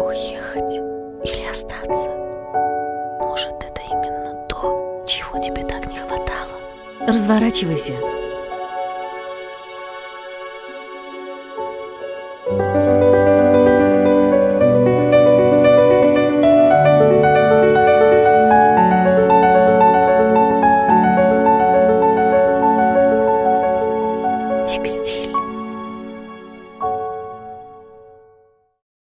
Уехать или остаться? Может, это именно то, чего тебе так не хватало? Разворачивайся. Текстиль.